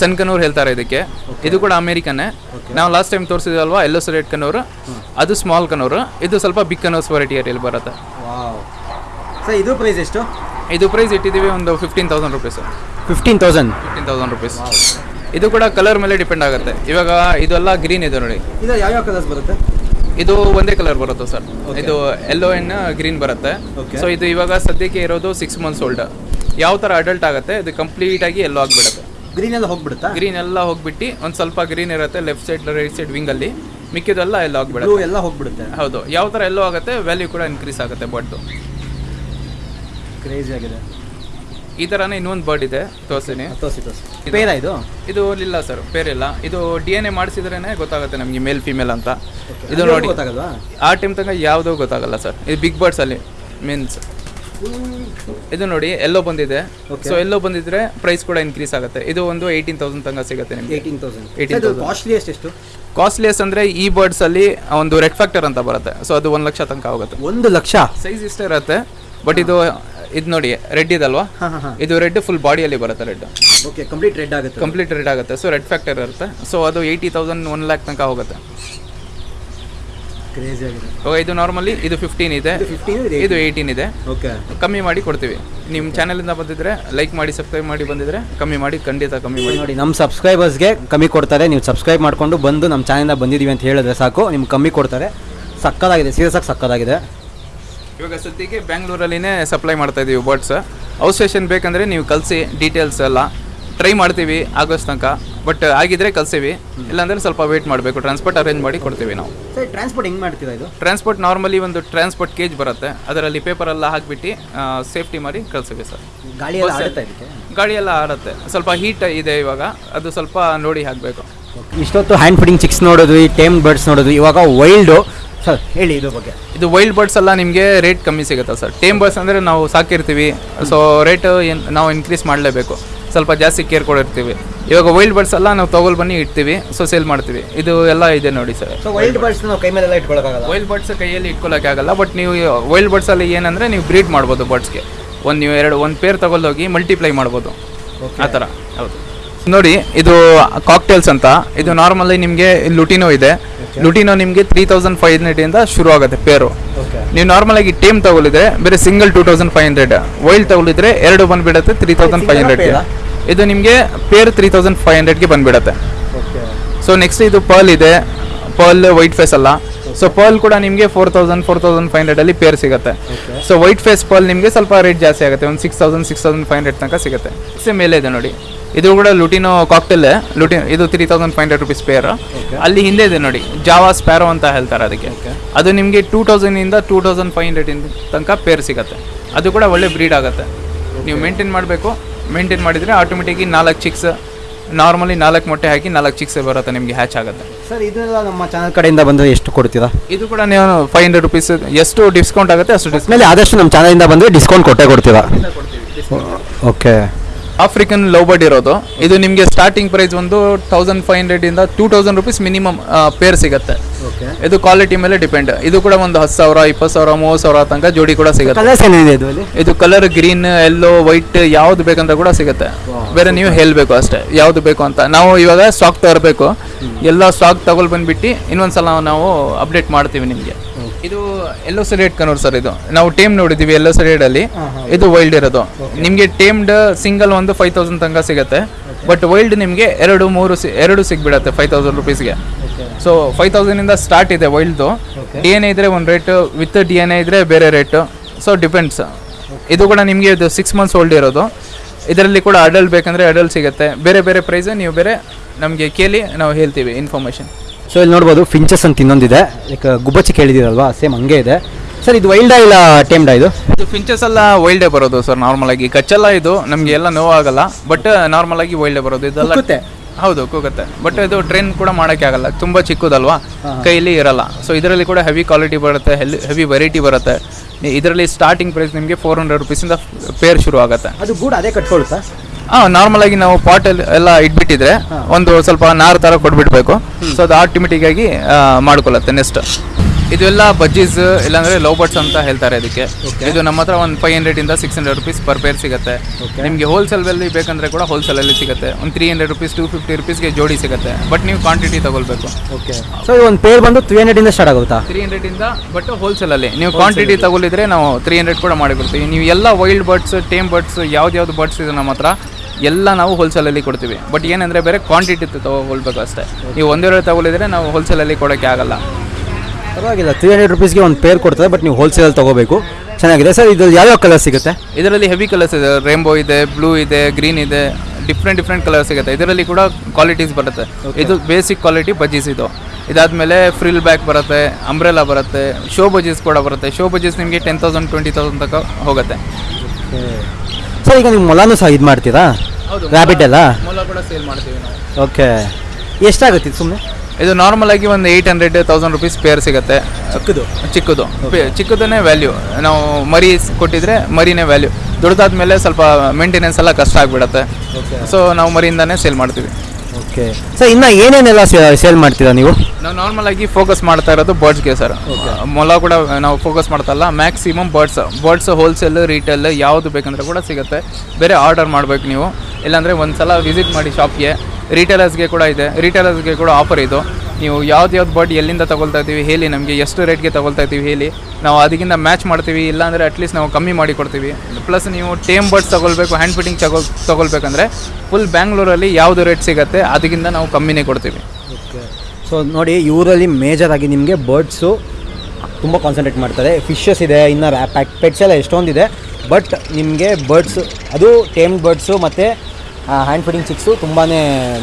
ಸನ್ಕನೂರ್ ಹೇಳ್ತಾರೆ ಇದಕ್ಕೆ. ಇದು ಕೂಡ ಅಮೇರಿಕನೇ ನಾವು ಲಾಸ್ಟ್ ಟೈಮ್ ತೋರಿಸಿದಲ್ವಾ ಎಲ್ಲೋ ಸರ್ ಎಟ್ ಕನೂರು ಅದು ಸ್ಮಾಲ್ ಕನೂರು ಇದು ಸ್ವಲ್ಪ ಬಿಗ್ ಕನೂರ್ಸ್ ವೆರೈಟಿಯಲ್ಲಿ ಬರುತ್ತೆ. ಸರ್ ಇದು ಪ್ರೈಸ್ ಎಷ್ಟು? ಇದು ಪ್ರೈಸ್ ಇಟ್ಟಿದ್ದೀವಿ ಒಂದು fifteen thousand rupees fifteen thousand fifteen thousand rupees ಇದು ಕೂಡ ಕಲರ್ ಮೇಲೆ ಡಿಪೆಂಡ್ ಆಗುತ್ತೆ. ಇವಾಗ ಇದೆಲ್ಲ ಗ್ರೀನ್ ಇದೆ ನೋಡಿ. ಇದು ಯಾವ ಯಾವ ಕಲರ್ಸ್ ಬರುತ್ತೆ? ಇದು ಒಂದೇ ಕಲರ್ ಬರುತ್ತೆ ಸರ್ ಇದು ಎಲ್ಲೋ ಅಂಡ್ ಗ್ರೀನ್ ಬರುತ್ತೆ. ಸೊ ಇದು ಇವಾಗ ಸದ್ಯಕ್ಕೆ ಇರೋದು ಸಿಕ್ಸ್ ಮಂತ್ಸ್ ಓಲ್ಡ್ ಯಾವ ಥರ ಅಡಲ್ಟ್ ಆಗುತ್ತೆ ಇದು ಕಂಪ್ಲೀಟ್ ಆಗಿ ಎಲ್ಲೋ ಆಗಿಬಿಡುತ್ತೆ. ಗ್ರೀನ್ ಎಲ್ಲ ಹೋಗ್ಬಿಡುತ್ತಾ? ಗ್ರೀನ್ ಎಲ್ಲ ಹೋಗ್ಬಿಟ್ಟು ಒಂದು ಸ್ವಲ್ಪ ಗ್ರೀನ್ ಇರುತ್ತೆ ಲೆಫ್ಟ್ ಸೈಡ್ ರೈಟ್ ಸೈಡ್ ವಿಂಗಲ್ಲಿ ಮಿಕ್ಕಿದೆಲ್ಲ ಎಲ್ಲ ಹೋಗ್ಬಿಡುತ್ತೆ ಎಲ್ಲ ಹೋಗ್ಬಿಡುತ್ತೆ. ಹೌದು. ಯಾವ ಥರ ಎಲ್ಲೋ ಆಗುತ್ತೆ ವ್ಯಾಲ್ಯೂ ಕೂಡ ಇನ್ಕ್ರೀಸ್ ಆಗುತ್ತೆ ಬಡ್ದು ಕ್ರೇಜಿ ಆಗಿದೆ. ಈ ಥರನೇ ಇನ್ನೊಂದು ಬರ್ಡ್ ಇದೆ ತೋರ್ಸಿನಿ. ತೋರಿಸಿ ತೋರಿಸಿ. ಪೇರ ಇದು? ಇದು ಇಲ್ಲ ಸರ್ ಇಲ್ಲ ಇದು ಡಿ ಎನ್ ಎ ಮಾಡಿಸಿದ್ರೇ ಗೊತ್ತಾಗುತ್ತೆ ನಮಗೆ ಮೇಲ್ ಫಿಮೇಲ್ ಅಂತ. ಇದು ನೋಡಿ ಗೊತ್ತಾಗಲ್ವಾ? ಆ ಟೈಮ್ ತನಕ ಯಾವುದೂ ಗೊತ್ತಾಗಲ್ಲ ಸರ್ ಇದು ಬಿಗ್ ಬರ್ಡ್ಸ್ ಅಲ್ಲಿ ಮೀನ್ಸ್ ಇದು ನೋಡಿ ಎಲ್ಲೋ ಬಂದಿದೆ. ಸೊ ಎಲ್ಲೋ ಬಂದಿದ್ರೆ ಪ್ರೈಸ್ ಕೂಡ ಇನ್ಕ್ರೀಸ್ ಆಗುತ್ತೆ. ಇದು ಒಂದು ಏಯ್ಟೀನ್ ತೌಸಂಡ್ ತನಕ ಸಿಗುತ್ತೆ ನಿಮಗೆ. Eighteen thousand 18,000. ಕಾಸ್ಟ್ಲಿ ಎಷ್ಟು? ಕಾಸ್ಟ್ಲಿಯಸ್ ಅಂದ್ರೆ ಈ ಬರ್ಡ್ಸ್ ಅಲ್ಲಿ ಒಂದು ರೆಡ್ ಫ್ಯಾಕ್ಟರ್ ಅಂತ ಬರುತ್ತೆ. ಸೊ ಅದು ಒಂದು ಲಕ್ಷ ತನಕ ಆಗುತ್ತೆ. ಒಂದು ಲಕ್ಷ? ಸೈಜ್ ಇಷ್ಟೇ ಇರುತ್ತೆ ಬಟ್ ಇದು ಇದು ನೋಡಿ ರೆಡ್ ಇದಲ್ವಾ? ಇದು ರೆಡ್ ಫುಲ್ ಬಾಡಿಯಲ್ಲಿ ಬರುತ್ತೆ ರೆಡ್ ಓಕೆ ಕಂಪ್ಲೀಟ್ ರೆಡ್ ಆಗುತ್ತೆ. ಕಂಪ್ಲೀಟ್ ರೆಡ್ ಆಗುತ್ತೆ. ಸೊ ರೆಡ್ ಫ್ಯಾಕ್ಟರ್ ಇರುತ್ತೆ. ಸೊ ಅದು ಏಯ್ಟಿ ತೌಸಂಡ್ ಒನ್ ಲ್ಯಾಕ್ ತನಕ ಹೋಗುತ್ತೆ. ಇದು ನಾರ್ಮಲಿ ಇದು ಫಿಫ್ಟೀನ್ ಇದೆ. ಇದು 15 ಇದು ಏಯ್ಟೀನ್ ಇದೆ ಓಕೆ ಕಮ್ಮಿ ಮಾಡಿ ಕೊಡ್ತೀವಿ. ನಿಮ್ಮ ಚಾನಲಿಂದ ಬಂದಿದ್ರೆ ಲೈಕ್ ಮಾಡಿ ಸಬ್ಸ್ಕ್ರೈಬ್ ಮಾಡಿ ಬಂದಿದ್ರೆ ಕಮ್ಮಿ ಮಾಡಿ ಖಂಡಿತ ಕಮ್ಮಿ ಮಾಡಿ. ನೋಡಿ ನಮ್ಮ ಸಬ್ಸ್ಕ್ರೈಬರ್ಸ್ಗೆ ಕಮ್ಮಿ ಕೊಡ್ತಾರೆ. ನೀವು ಸಬ್ಸ್ಕ್ರೈಬ್ ಮಾಡಿಕೊಂಡು ಬಂದು ನಮ್ಮ ಚಾನಲಿಂದ ಬಂದಿದ್ದೀವಿ ಅಂತ ಹೇಳಿದ್ರೆ ಸಾಕು. ನಿಮ್ಗೆ ಕಮ್ಮಿ ಕೊಡ್ತಾರೆ. ಸಕ್ಕದಾಗಿದೆ ಸೀರಿಯಸ್ ಆಗಿ ಸಕ್ಕದಾಗಿದೆ ಇವಾಗ ಸದ್ಯಕ್ಕೆ ಬ್ಯಾಂಗ್ಳೂರಲ್ಲಿನೇ ಸಪ್ಲೈ ಮಾಡ್ತಾ ಇದ್ದೀವಿ ಬರ್ಡ್ಸ್ ಔಟ್ ಸ್ಟೇಷನ್ ಬೇಕಂದ್ರೆ ನೀವು ಕಲಿಸಿ ಡೀಟೇಲ್ಸ್ ಎಲ್ಲ ಟ್ರೈ ಮಾಡ್ತೀವಿ ಆಗಸ್ಟ್ ತನಕ. ಬಟ್ ಆಗಿದ್ರೆ ಕಲ್ಸೀವಿ ಇಲ್ಲಾಂದ್ರೆ ಸ್ವಲ್ಪ ವೇಟ್ ಮಾಡಬೇಕು. ಟ್ರಾನ್ಸ್ಪೋರ್ಟ್ ಅರೇಂಜ್ ಮಾಡಿ ಕೊಡ್ತೀವಿ ನಾವು. ಸರ್ ಟ್ರಾನ್ಸ್ಪೋರ್ಟ್ ಹೆಂಗೆ ಮಾಡ್ತೀರಾ ಇದು? ಟ್ರಾನ್ಸ್ಪೋರ್ಟ್ ನಾರ್ಮಲಿ ಒಂದು ಟ್ರಾನ್ಸ್ಪೋರ್ಟ್ ಕೇಜ್ ಬರುತ್ತೆ. ಅದರಲ್ಲಿ ಪೇಪರ್ ಎಲ್ಲ ಹಾಕಿಬಿಟ್ಟು ಸೇಫ್ಟಿ ಮಾಡಿ ಕಳ್ಸೀವಿ ಸರ್ ಗಾಳಿ ಎಲ್ಲ ಆಡುತ್ತೆ. ಸ್ವಲ್ಪ ಹೀಟ್ ಇದೆ ಇವಾಗ. ಅದು ಸ್ವಲ್ಪ ನೋಡಿ ಹಾಕಬೇಕು. ಇಷ್ಟೊತ್ತು ಹ್ಯಾಂಡ್ ಫೀಡಿಂಗ್ ಚಿಕ್ಸ್ ನೋಡೋದು ಈ ಟೇಮ್ ಬರ್ಡ್ಸ್ ನೋಡೋದು ಇವಾಗ ವೈಲ್ಡು ಸರ್ ಹೇಳಿ ಇದ್ರ ಬಗ್ಗೆ. ಇದು ವೈಲ್ಡ್ ಬರ್ಡ್ಸ್ ಎಲ್ಲ ನಿಮಗೆ ರೇಟ್ ಕಮ್ಮಿ ಸಿಗುತ್ತಾ ಸರ್? ಟೇಮ್ ಬರ್ಡ್ಸ್ ಅಂದರೆ ನಾವು ಸಾಕಿರ್ತೀವಿ. ಸೊ ರೇಟ್ ನಾವು ಇನ್ಕ್ರೀಸ್ ಮಾಡಲೇಬೇಕು. ಸ್ವಲ್ಪ ಜಾಸ್ತಿ ಕೇರ್ ಕೊಡಿರ್ತೀವಿ ಇವಾಗ ವೈಲ್ಡ್ ಬರ್ಡ್ಸ್ ಎಲ್ಲ ನಾವು ತಗೊಳ್ ಬನ್ನಿ ಇಡ್ತೀವಿ. ಸೊ ಸೇಲ್ ಮಾಡ್ತೀವಿ. ಇದು ಎಲ್ಲ ಇದೆ ನೋಡಿ ಸರ್. ಸೊ ವೈಲ್ಡ್ ಬರ್ಡ್ಸ್ ನಾವು ಕೈ ಮೇಲೆಲ್ಲ ಇಟ್ಕೊಳ್ಳೋಕ್ಕಾಗಲ್ಲ ವೈಲ್ಡ್ ಬರ್ಡ್ಸ್ ಕೈಯಲ್ಲಿ ಇಟ್ಕೊಳ್ಳೋಕೆ ಆಗಲ್ಲ ಬಟ್ ನೀವು ವೈಲ್ಡ್ ಬರ್ಡ್ಸಲ್ಲಿ ಏನಂದರೆ ಏನಂದ್ರೆ ನೀವು ಬ್ರೀಡ್ ಮಾಡ್ಬೋದು ಬರ್ಡ್ಸ್ಗೆ ಒಂದು ನೀವು ಎರಡು ಒಂದು ಪೇರ್ ತಗೊಂಡೋಗಿ ಮಲ್ಟಿಪ್ಲೈ ಮಾಡ್ಬೋದು. ಆ ಥರ. ಹೌದು. ನೋಡಿ ಇದು ಕಾಕ್ಟೇಲ್ಸ್ ಅಂತ. ಇದು ನಾರ್ಮಲಿ ನಿಮಗೆ ಲುಟಿನೋ ಇದೆ. ಲುಟಿನೋ ನಿಮಗೆ ತ್ರೀ ತೌಸಂಡ್ ಫೈವ್ ಹಂಡ್ರೆಡಿಂದ ಶುರು ಆಗುತ್ತೆ ಪೇರು ನೀವು ನಾರ್ಮಲ್ ಆಗಿ ಟೀಮ್ ತಗೊಳಿದ್ರೆ ಬೇರೆ single two thousand five hundred wild ತಗೊಳಿದ್ರೆ ಎರಡು ಬಂದ್ಬಿಡುತ್ತೆ ತ್ರೀ ತೌಸಂಡ್ ಫೈವ್ ಹಂಡ್ರೆಡ್ಗೆ ಇದು ನಿಮಗೆ ಪೇರ್ ತ್ರೀ ತೌಸಂಡ್ ಫೈವ್ ಹಂಡ್ರೆಡ್ಗೆ ಬಂದ್ಬಿಡುತ್ತೆ. ಸೊ ನೆಕ್ಸ್ಟ್ ಇದು ಪರ್ಲ್ ಇದೆ. ಪರ್ಲ್ ವೈಟ್ ಫೇಸ್ ಅಲ್ಲ. ಸೊ ಪರ್ಲ್ ಕೂಡ ನಿಮಗೆ four thousand four thousand five hundred ಅಲ್ಲಿ ಪೇರ್ ಸಿಗುತ್ತೆ. ಸೊ ವೈಟ್ ಫೇಸ್ ಪರ್ಲ್ ನಿಮಗೆ ಸ್ವಲ್ಪ ರೇಟ್ ಜಾಸ್ತಿ ಆಗುತ್ತೆ. ಒಂದು six thousand six thousand five hundred ತನಕ ಸಿಗುತ್ತೆ. ಸೇಮ್ ಮೇಲೆ ಇದೆ ನೋಡಿ. ಇದು ಕೂಡ ಲುಟಿನೋ ಕಾಕ್ಟೆಲ್ ಲುಟಿನ್ ಇದು three thousand five hundred rupees pair ಅಲ್ಲಿ ಹಿಂದೆ ಇದೆ ನೋಡಿ ಜಾವಾ ಸ್ಪ್ಯಾರೋ ಅಂತ ಹೇಳ್ತಾರೆ ಅದಕ್ಕೆ. ಅದು ನಿಮಗೆ ಟೂ ತೌಸಂಡಿಂದ ಟೂ ತೌಸಂಡ್ ಫೈವ್ ಹಂಡ್ರೆಡ್ ತನಕ ಪೇರ್ ಸಿಗುತ್ತೆ. ಅದು ಕೂಡ ಒಳ್ಳೆ ಬ್ರೀಡ್ ಆಗುತ್ತೆ. ನೀವು ಮೇಂಟೈನ್ ಮಾಡಬೇಕು. ಮೇಂಟೈನ್ ಮಾಡಿದರೆ ಆಟೋಮೆಟಿಕ್ ನಾಲ್ಕು ಚಿಕ್ಸ್ ನಾರ್ಮಲಿ ನಾಲ್ಕು ಮೊಟ್ಟೆ ಹಾಕಿ ನಾಲ್ಕು ಚಿಕ್ಸ್ ಬರುತ್ತೆ ನಿಮಗೆ ಹ್ಯಾಚ್ ಆಗುತ್ತೆ. ಸರ್ ಇದೆಲ್ಲ ನಮ್ಮ ಚಾನಲ್ ಕಡೆಯಿಂದ ಬಂದು ಎಷ್ಟು ಕೊಡ್ತೀರಾ? ಇದು ಕೂಡ ನೀವು ಫೈವ್ ಹಂಡ್ರೆಡ್ ರುಪೀಸ್ ಎಷ್ಟು ಡಿಸ್ಕೌಂಟ್ ಆಗುತ್ತೆ ಅಷ್ಟು ಡಿಸ್ಕೌಂಟ್ ಮೇಲೆ ಆದಷ್ಟು ನಮ್ಮ ಚಾನಲಿಂದ ಬಂದು ಡಿಸ್ಕೌಂಟ್ ಕೊಟ್ಟೇ ಕೊಡ್ತೀರಾ? ಓಕೆ ಆಫ್ರಿಕನ್ ಲವ್ ಬರ್ಡ್ ಇರೋದು. ಇದು ನಿಮಗೆ ಸ್ಟಾರ್ಟಿಂಗ್ ಪ್ರೈಸ್ ಒಂದು ತೌಸಂಡ್ ಫೈವ್ ಹಂಡ್ರೆಡ್ ಇಂದ two thousand rupees minimum pair ಸಿಗುತ್ತೆ. ಇದು ಕ್ವಾಲಿಟಿ ಮೇಲೆ ಡಿಪೆಂಡ್ ಇದು ಕೂಡ ಒಂದು ಹತ್ತು ಸಾವಿರ ಇಪ್ಪತ್ತು ಸಾವಿರ ಮೂವತ್ತು ಸಾವಿರ ತನಕ ಜೋಡಿ ಕೂಡ ಸಿಗುತ್ತೆ. ಇದು ಕಲರ್ ಗ್ರೀನ್ ಎಲ್ಲೋ ವೈಟ್ ಯಾವ್ದು ಬೇಕಂತ ಕೂಡ ಸಿಗುತ್ತೆ. ಬೇರೆ ನೀವು ಹೇಳಬೇಕು ಅಷ್ಟೇ ಯಾವ್ದು ಬೇಕು ಅಂತ. ನಾವು ಇವಾಗ ಸ್ಟಾಕ್ ತರಬೇಕು. ಎಲ್ಲ ಸ್ಟಾಕ್ ತಗೊಳ್ ಬಂದ್ಬಿಟ್ಟು ಇನ್ನೊಂದ್ಸಲ ನಾವು ಅಪ್ಡೇಟ್ ಮಾಡ್ತೀವಿ ನಿಮಗೆ. ಇದು ಎಲ್ಲೋ ಸೆರೇಟ್ ಕನೂರ್ ಸರ್ ಇದು. ನಾವು ಟೇಮ್ ನೋಡಿದೀವಿ ಎಲ್ಲೋ ಸೆರೇಡ್ ಅಲ್ಲಿ. ಇದು ವೈಲ್ಡ್ ಇರೋದು. ನಿಮಗೆ ಟೇಮ್ಡ್ ಸಿಂಗಲ್ ಒಂದು ಫೈವ್ ತೌಸಂಡ್ ತನಕ ಸಿಗುತ್ತೆ. ಬಟ್ ವೈಲ್ಡ್ ನಿಮಗೆ ಎರಡು ಮೂರು ಸಿ- ಎರಡು ಸಿಗ್ಬಿಡತ್ತೆ ಫೈವ್ ತೌಸಂಡ್ ರುಪೀಸ್ಗೆ ಸೊ ಫೈವ್ ತೌಸಂಡಿಂದ ಸ್ಟಾರ್ಟ್ ಇದೆ ವೈಲ್ಡ್ದು ಡಿ ಎನ್ ಎ ಇದ್ರೆ ಒಂದು rate with D N A ಇದ್ರೆ ಬೇರೆ ರೇಟು ಸೊ ಡಿಪೆಂಡ್ಸ್ ಇದು ಕೂಡ ನಿಮಗೆ ಇದು ಸಿಕ್ಸ್ ಮಂತ್ಸ್ ಓಲ್ಡ್ ಇರೋದು. ಇದರಲ್ಲಿ ಕೂಡ ಅಡಲ್ಟ್ ಬೇಕಂದ್ರೆ ಅಡಲ್ಟ್ ಸಿಗುತ್ತೆ. ಬೇರೆ ಬೇರೆ ಪ್ರೈಸ್ ನೀವು ಬೇರೆ ನಮಗೆ ಕೇಳಿ ನಾವು ಹೇಳ್ತೀವಿ ಇನ್ಫಾರ್ಮೇಷನ್ ಸೊ ಇಲ್ಲಿ ನೋಡ್ಬೋದು ಫಿಂಚಸ್ ಅಂತ ಇನ್ನೊಂದಿದೆ. ಲೈಕ್ ಗುಬ್ಬಚ್ಚಿ ಕೇಳಿದಿರಲ್ವಾ ಸೇಮ್ ಹಂಗೆ ಇದೆ. ಸರ್ ಇದು ವೈಲ್ಡಾ ಇಲ್ಲ ಟೇಮ್ಡಾ ಇದು? ಇದು ಫಿಂಚಸ್ ಎಲ್ಲ ವೈಲ್ಡೇ ಬರೋದು ಸರ್ ನಾರ್ಮಲ್ ಆಗಿ. ಕಚ್ಚಲ್ಲ ಇದು ನಮಗೆ ಎಲ್ಲ ನೋವಾಗಲ್ಲ ಬಟ್ ನಾರ್ಮಲ್ ಆಗಿ ವೈಲ್ಡೇ ಬರೋದು. ಇದೆಲ್ಲ ಕುಕ್ಕುತ್ತೆ? ಹೌದು ಕೂಗುತ್ತೆ ಬಟ್ ಇದು ಟ್ರೈನ್ ಕೂಡ ಮಾಡೋಕ್ಕೆ ಆಗಲ್ಲ ತುಂಬ ಚಿಕ್ಕದಲ್ವಾ? ಕೈಲಿ ಇರಲ್ಲ. ಸೊ ಇದರಲ್ಲಿ ಕೂಡ ಹೆವಿ ಕ್ವಾಲಿಟಿ ಬರುತ್ತೆ ಹೆವಿ ವೆರೈಟಿ ಬರುತ್ತೆ. ಇದರಲ್ಲಿ ಸ್ಟಾರ್ಟಿಂಗ್ ಪ್ರೈಸ್ ನಿಮಗೆ ಫೋರ್ ಹಂಡ್ರೆಡ್ ರುಪೀಸಿಂದ ಪೇರ್ ಶುರು ಆಗುತ್ತೆ. ಅದು ಗೂಡ್ ಅದೇ ಕಟ್ಕೊಳುತ್ತಾ ಹಾಂ ನಾರ್ಮಲ್ ಆಗಿ ನಾವು ಪಾಟ್ ಎಲ್ಲ ಇಟ್ಬಿಟ್ಟಿದ್ರೆ ಒಂದು ಸ್ವಲ್ಪ ನಾರು ತರ ಕೊಟ್ಬಿಡ್ಬೇಕು. ಸೊ ಅದು ಆಟೋಮೆಟಿಕ್ ಆಗಿ ಮಾಡ್ಕೊಳ್ಳುತ್ತೆ ನೆಕ್ಸ್ಟ್ ಇದೆಲ್ಲ ಬಜ್ಜೀಸ್ ಇಲ್ಲಾಂದ್ರೆ ಲವ್ ಬರ್ಡ್ಸ್ ಅಂತ ಹೇಳ್ತಾರೆ ಅದಕ್ಕೆ ಇದು ನಮ್ಮ ಹತ್ರ ಒಂದು ಫೈವ್ ಹಂಡ್ರೆಡ್ ಇಂದ six hundred rupees per pair ಸಿಗುತ್ತೆ. ನಿಮಗೆ ಹೋಲ್ಸೇಲ್ ಬೇಕಂದ್ರೆ ಕೂಡ ಹೋಲ್ಸೇಲ್ ಅಲ್ಲಿ ಸಿಗುತ್ತೆ. ಒಂದು three hundred rupees two fifty ರುಪೀಸ್ಗೆ ಜೋಡಿ ಸಿಗುತ್ತೆ. ಬಟ್ ನೀವು ಕ್ವಾಂಟಿಟಿ ತಗೊಳ್ಬೇಕು. ಓಕೆ ಸೊ ಒಂದು ಪೇರ್ ಬಂದು ತ್ರೀ ಹಂಡ್ರೆಡಿಂದ ಸ್ಟಾರ್ಟ್ ಆಗುತ್ತಾ? ತ್ರೀ ಹಂಡ್ರೆಡ್ ಇಂದ ಬಟ್ ಹೋಲ್ಸೇಲ್ ಅಲ್ಲಿ. ನೀವು ಕ್ವಾಂಟಿಟಿ ತಗೊಳಿದ್ರೆ ನಾವು ತ್ರೀ ಹಂಡ್ರೆಡ್ ಕೂಡ ಮಾಡಿಕೊಡ್ತೀವಿ. ನೀವು ಎಲ್ಲ ವೈಲ್ಡ್ ಬರ್ಡ್ಸ್ ಟೇಮ್ ಬರ್ಡ್ಸ್ ಯಾವ್ದು ಬರ್ಡ್ಸ್ ಇದೆ ನಮ್ಮ ಹತ್ರ ಎಲ್ಲ ನಾವು ಹೋಲ್ಸೇಲಲ್ಲಿ ಕೊಡ್ತೀವಿ. ಬಟ್ ಏನಂದರೆ ಬೇರೆ ಕ್ವಾಂಟಿಟಿ ತಗೊಳ್ಬೇಕು ಅಷ್ಟೇ. ನೀವು ಒಂದೇ ಒಂದೆರಡು ತಗೊಳಿದ್ರೆ ನಾವು ಹೋಲ್ಸೇಲಲ್ಲಿ ಕೊಡೋಕ್ಕೆ ಆಗಲ್ಲ. ಪರವಾಗಿಲ್ಲ. ತ್ರೀ ಹಂಡ್ರೆಡ್ ರುಪೀಸ್ಗೆ ಒಂದು ಪೇರ್ ಕೊಡ್ತಾರೆ ಬಟ್ ನೀವು ಹೋಲ್ಸೇಲಲ್ಲಿ ತೊಗೋಬೇಕು. ಚೆನ್ನಾಗಿದೆ. ಸರ್ ಇದು ಯಾವ್ಯಾವ ಕಲರ್ ಸಿಗುತ್ತೆ? ಇದರಲ್ಲಿ ಹೆವಿ ಕಲರ್ಸ್ ಇದೆ. ರೇಂಬೋ ಇದೆ ಬ್ಲೂ ಇದೆ ಗ್ರೀನ್ ಇದೆ. ಡಿಫ್ರೆಂಟ್ ಡಿಫ್ರೆಂಟ್ ಕಲರ್ ಸಿಗುತ್ತೆ. ಇದರಲ್ಲಿ ಕೂಡ ಕ್ವಾಲಿಟೀಸ್ ಬರುತ್ತೆ. ಇದು ಬೇಸಿಕ್ ಕ್ವಾಲಿಟಿ ಬಜ್ಜೀಸ್ ಇದು. ಇದಾದಮೇಲೆ ಫ್ರಿಲ್ ಬ್ಯಾಗ್ ಬರುತ್ತೆ ಅಂಬ್ರೆಲಾ ಬರುತ್ತೆ ಶೋ ಬಜ್ಜೀಸ್ ಕೂಡ ಬರುತ್ತೆ. ಶೋ ಬಜ್ಜೀಸ್ ನಿಮಗೆ ಟೆನ್ ತೌಸಂಡ್ ಟ್ವೆಂಟಿ ತೌಸಂಡ್ ತನಕ ಹೋಗುತ್ತೆ. ಸರ್ ಈಗ ನೀವು ಮೊಲಾನು ಸಹ ಇದು ಮಾಡ್ತೀರಾ? ರ್ಯಾಬಿಟ್ ಎಲ್ಲ ಮೂಲ ಕೂಡ ಸೇಲ್ ಮಾಡ್ತೀವಿ ನಾವು. ಓಕೆ ಎಷ್ಟಾಗುತ್ತೆ ಸುಮ್ಮನೆ? ಇದು ನಾರ್ಮಲ್ ಆಗಿ ಒಂದು eight hundred thousand rupees pair ಸಿಗುತ್ತೆ. ಚಿಕ್ಕದು? ಚಿಕ್ಕದು. ಚಿಕ್ಕದನ್ನೇ ವ್ಯಾಲ್ಯೂ ನಾವು ಮರಿ ಕೊಟ್ಟಿದ್ರೆ ಮರಿನೇ ವ್ಯಾಲ್ಯೂ ದೊಡ್ಡದಾದ್ಮೇಲೆ ಸ್ವಲ್ಪ ಮೇಂಟೆನೆನ್ಸ್ ಎಲ್ಲ ಕಷ್ಟ ಆಗಿಬಿಡತ್ತೆ. ಸೊ ನಾವು ಮರಿಯಿಂದಾನೇ ಸೇಲ್ ಮಾಡ್ತೀವಿ. ಓಕೆ ಸರ್ ಇನ್ನು ಏನೇನೆಲ್ಲ ಸೇಲ್ ಮಾಡ್ತೀರಾ ನೀವು? ನಾವು ನಾರ್ಮಲ್ ಆಗಿ ಫೋಕಸ್ ಮಾಡ್ತಾ ಇರೋದು ಬರ್ಡ್ಸ್ಗೆ ಸರ್ ಮೊಲ ಕೂಡ ನಾವು focus ಮಾಡ್ತಲ್ಲ. Maximum birds birds wholesale retail ಯಾವುದು ಬೇಕಂದ್ರೆ ಕೂಡ ಸಿಗುತ್ತೆ. ಬೇರೆ ಆರ್ಡರ್ ಮಾಡಬೇಕು ನೀವು. ಇಲ್ಲಾಂದರೆ ಒಂದು ಸಲ ವಿಸಿಟ್ ಮಾಡಿ ಶಾಪ್ಗೆ ರಿಟೇಲರ್ಸ್ಗೆ ಕೂಡ ಇದೆ. ರಿಟೇಲರ್ಸ್ಗೆ ಕೂಡ ಆಫರ್ ಇದು. ನೀವು ಯಾವ್ದು ಯಾವ್ದು ಬರ್ಡ್ ಎಲ್ಲಿಂದ ತಗೊಳ್ತಾ ಇದ್ದೀವಿ ಹೇಳಿ, ನಮಗೆ ಎಷ್ಟು ರೇಟ್ಗೆ ತಗೊಳ್ತಾ ಇದ್ದೀವಿ ಹೇಳಿ. ನಾವು ಅದಕ್ಕಿಂತ ಮ್ಯಾಚ್ ಮಾಡ್ತೀವಿ, ಇಲ್ಲಾಂದರೆ ಅಟ್ಲೀಸ್ಟ್ ನಾವು ಕಮ್ಮಿ ಮಾಡಿ ಕೊಡ್ತೀವಿ. ಪ್ಲಸ್ ನೀವು ಟೇಮ್ ಬರ್ಡ್ಸ್ ತಗೊಳ್ಬೇಕು ಹ್ಯಾಂಡ್ ಫಿಟ್ಟಿಂಗ್ ತಗೊಳ್ ತಗೊಳ್ಬೇಕಂದ್ರೆ ಫುಲ್ ಬ್ಯಾಂಗ್ಳೂರಲ್ಲಿ ಯಾವುದು ರೇಟ್ ಸಿಗುತ್ತೆ ಅದಕ್ಕಿಂತ ನಾವು ಕಮ್ಮಿನೇ ಕೊಡ್ತೀವಿ. ಓಕೆ ಸೊ ನೋಡಿ ಇವರಲ್ಲಿ ಮೇಜರ್ ಆಗಿ ನಿಮಗೆ ಬರ್ಡ್ಸು ತುಂಬ ಕಾನ್ಸಂಟ್ರೇಟ್ ಮಾಡ್ತಾರೆ. ಫಿಶಸ್ ಇದೆ, ಇನ್ನು ಪ್ಯಾಕ್ ಪೆಟ್ಸ್ ಎಲ್ಲ ಎಷ್ಟೊಂದಿದೆ. ಬಟ್ ನಿಮಗೆ ಬರ್ಡ್ಸು ಅದು ಟೇಮ್ ಬರ್ಡ್ಸು ಮತ್ತು ಹ್ಯಾಂಡ್ ಫೀಡಿಂಗ್ ಚಿಕ್ಸು ತುಂಬಾ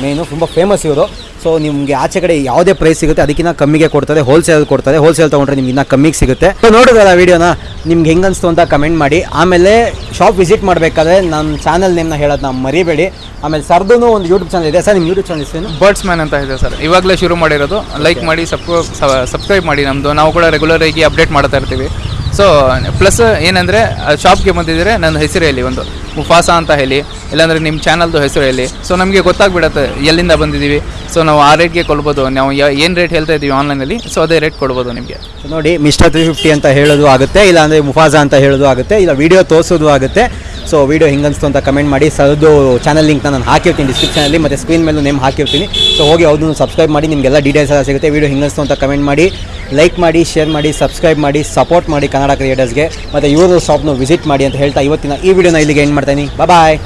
ಮೇನು ತುಂಬ ಫೇಮಸ್ ಇವರು. ಸೊ ನಿಮಗೆ ಆಚೆ ಕಡೆ ಯಾವುದೇ ಪ್ರೈಸ್ ಸಿಗುತ್ತೆ ಅದಕ್ಕಿಂತ ಕಮ್ಮಿಗೆ ಕೊಡ್ತಾರೆ ಹೋಲ್ಸೇಲ್ ಕೊಡ್ತಾರೆ ಹೋಲ್ಸೇಲ್ ತೊಗೊಂಡ್ರೆ ನಿಮ್ಗೆ ಇನ್ನೂ ಕಮ್ಮಿಗೆ ಸಿಗುತ್ತೆ. ಸೊ ನೋಡಿದ್ರಲ್ಲ ವೀಡಿಯೋನ ನಿಮ್ಗೆ ಹೆಂಗೆ ಅನಿಸ್ತು ಅಂತ ಕಮೆಂಟ್ ಮಾಡಿ. ಆಮೇಲೆ ಶಾಪ್ ವಿಸಿಟ್ ಮಾಡಬೇಕಾದ್ರೆ ನಮ್ಮ ಚಾನಲ್ ನೇಮ್ನ ನಾವು ಮರಿಬೇಡಿ. ಆಮೇಲೆ ಸರ್ದು ಒಂದು ಯೂಟ್ಯೂಬ್ ಚಾನಲ್ ಇದೆ. ಸರ್ ನಿಮ್ಮ ಯೂಟ್ಯೂಬ್ ಚಾನಲ್ ಹೆಸರೇನು? ಬರ್ಡ್ಸ್ ಮ್ಯಾನ್ ಅಂತ ಇದೆ ಸರ್. ಇವಾಗಲೇ ಶುರು ಮಾಡಿರೋದು. ಲೈಕ್ ಮಾಡಿ ಸಬ್ಸ್ಕ್ರೈಬ್ ಮಾಡಿ ನಮ್ಮದು ನಾವು ಕೂಡ ರೆಗ್ಯುಲರ್ ಆಗಿ ಅಪ್ಡೇಟ್ ಮಾಡ್ತಾ ಇರ್ತೀವಿ. ಸೊ ಪ್ಲಸ್ ಏನಂದರೆ ಶಾಪ್ಗೆ ಬಂದಿದ್ದರೆ ನನ್ನ ಹೆಸರೇ ಇಲ್ಲಿ ಒಂದು. ಮುಫಾಸ ಅಂತ ಹೇಳಿ, ಇಲ್ಲಾಂದರೆ ನಿಮ್ಮ ಚಾನಲ್ದು ಹೆಸರು ಹೇಳಿ. ಸೊ ನಮಗೆ ಗೊತ್ತಾಗ್ಬಿಡತ್ತೆ, ಎಲ್ಲಿಂದ ಬಂದಿದ್ದೀವಿ. ಸೊ ನಾವು ಆ ರೇಟ್ಗೆ ಕೊಡ್ಬೋದು. ನಾವು ಏನು ರೇಟ್ ಹೇಳ್ತಾ ಇದ್ದೀವಿ ಆನ್ಲೈನಲ್ಲಿ ಸೊ ಅದೇ ರೇಟ್ ಕೊಡ್ಬೋದು ನಿಮಗೆ. ನೋಡಿ ಮಿಸ್ಟರ್ ತ್ರೀ ಫಿಫ್ಟಿ ಅಂತ ಹೇಳೋದು ಆಗುತ್ತೆ, ಇಲ್ಲಾಂದರೆ ಮುಫಾಸ ಅಂತ ಹೇಳೋದು ಆಗುತ್ತೆ, ಇಲ್ಲ ವಿಡಿಯೋ ತೋರಿಸೋದು ಆಗುತ್ತೆ. ಸೊ ವಿಡಿಯೋ ಹಿಂಗನ್ಸ್ತು ಅಂತ ಕಮೆಂಟ್ ಮಾಡಿ. ಸರ್ದು ಚಾನಲ್ ಲಿಂಕ್ನ ನಾನು ಹಾಕಿರ್ತೀನಿ ಡಿಸ್ಕ್ರಿಪ್ಷನಲ್ಲಿ ಮತ್ತು ಸ್ಕ್ರೀನ್ ಮೇಲೂ ನೇಮ್ ಹಾಕಿರ್ತೀನಿ. ಸೊ ಹೋಗಿ ಅವ್ರದ್ದು ಸಬ್ಸ್ಕ್ರೈಬ್ ಮಾಡಿ, ನಿಮಗೆಲ್ಲ ಡೀಟೇಲ್ಸ್ ಎಲ್ಲ ಸಿಗುತ್ತೆ. ವಿಡಿಯೋ ಹಿಂಗನ್ಸ್ತು ಅಂತ ಕಮೆಂಟ್ ಮಾಡಿ ಲೈಕ್ ಮಾಡಿ ಶೇರ್ ಮಾಡಿ ಸಬ್ಸ್ಕ್ರೈಬ್ ಮಾಡಿ ಸಪೋರ್ಟ್ ಮಾಡಿ ಕನ್ನಡ ಕ್ರಿಯೇಟರ್ಸ್ಗೆ ಮತ್ತು ಇವರು ಶಾಪ್ನು ವಿಸಿಟ್ ಮಾಡಿ ಅಂತ ಹೇಳ್ತಾ ಇವತ್ತಿನ ಈ ವಿಡಿಯೋನ ಇಲ್ಲಿಗೆ ಎಂಡ್ ಮಾಡ್ತೀನಿ ಬಾಯ್